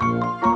Música